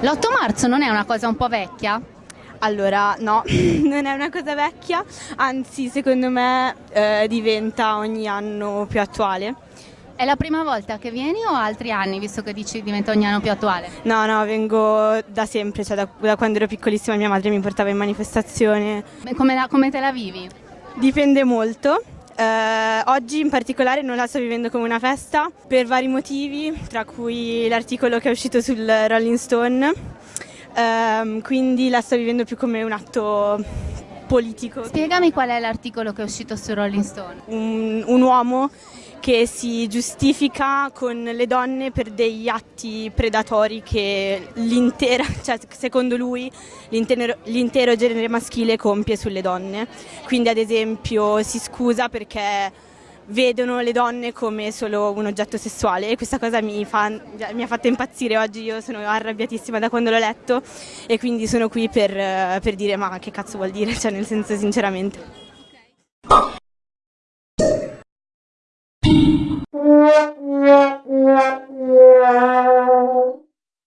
L'8 marzo non è una cosa un po' vecchia? Allora, no, non è una cosa vecchia, anzi secondo me eh, diventa ogni anno più attuale. È la prima volta che vieni o altri anni, visto che dici diventa ogni anno più attuale? No, no, vengo da sempre, cioè da, da quando ero piccolissima mia madre mi portava in manifestazione. Come, la, come te la vivi? Dipende molto. Eh, oggi in particolare non la sto vivendo come una festa per vari motivi, tra cui l'articolo che è uscito sul Rolling Stone, eh, quindi la sto vivendo più come un atto politico. Spiegami qual è l'articolo che è uscito su Rolling Stone. Un, un uomo che si giustifica con le donne per degli atti predatori che l'intera, cioè secondo lui l'intero, l'intero genere maschile compie sulle donne. Quindi ad esempio si scusa perché vedono le donne come solo un oggetto sessuale e questa cosa mi, fa, mi, ha fatto impazzire oggi, io sono arrabbiatissima da quando l'ho letto e quindi sono qui per, per dire ma che cazzo vuol dire, cioè nel senso sinceramente. Thank you.